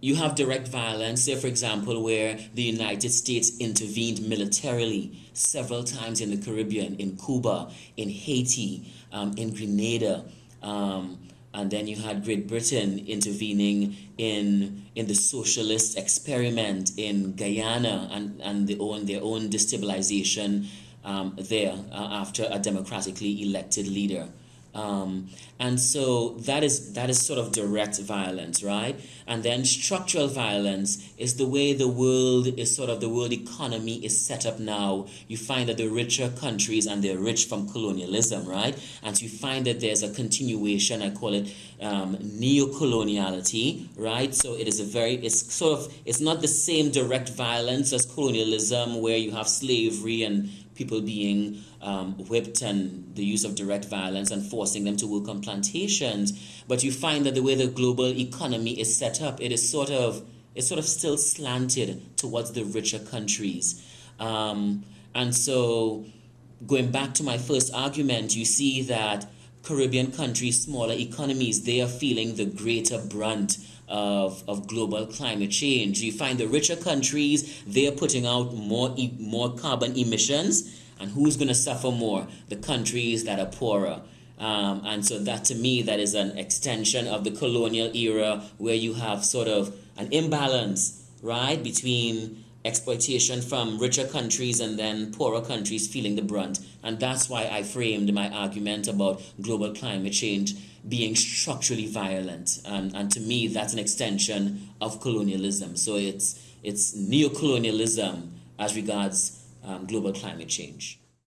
you have direct violence, say, for example, where the United States intervened militarily several times in the Caribbean, in Cuba, in Haiti, um, in Grenada. Um, and then you had Great Britain intervening in in the socialist experiment in Guyana and, and the own, their own destabilization um, there uh, after a democratically elected leader. Um, and so that is that is sort of direct violence, right? And then structural violence is the way the world is sort of the world economy is set up now. You find that the richer countries and they're rich from colonialism, right? And so you find that there's a continuation. I call it um, neo-coloniality, right? So it is a very it's sort of it's not the same direct violence as colonialism where you have slavery and people being um, whipped and the use of direct violence and forcing them to work on plantations. But you find that the way the global economy is set up, it is sort of it's sort of still slanted towards the richer countries. Um, and so going back to my first argument, you see that Caribbean countries, smaller economies, they are feeling the greater brunt of, of global climate change. You find the richer countries, they are putting out more, e more carbon emissions. And who's going to suffer more? The countries that are poorer. Um, and so that to me, that is an extension of the colonial era where you have sort of an imbalance, right, between exploitation from richer countries and then poorer countries feeling the brunt. And that's why I framed my argument about global climate change being structurally violent. And, and to me, that's an extension of colonialism. So it's, it's neo-colonialism as regards um, global climate change.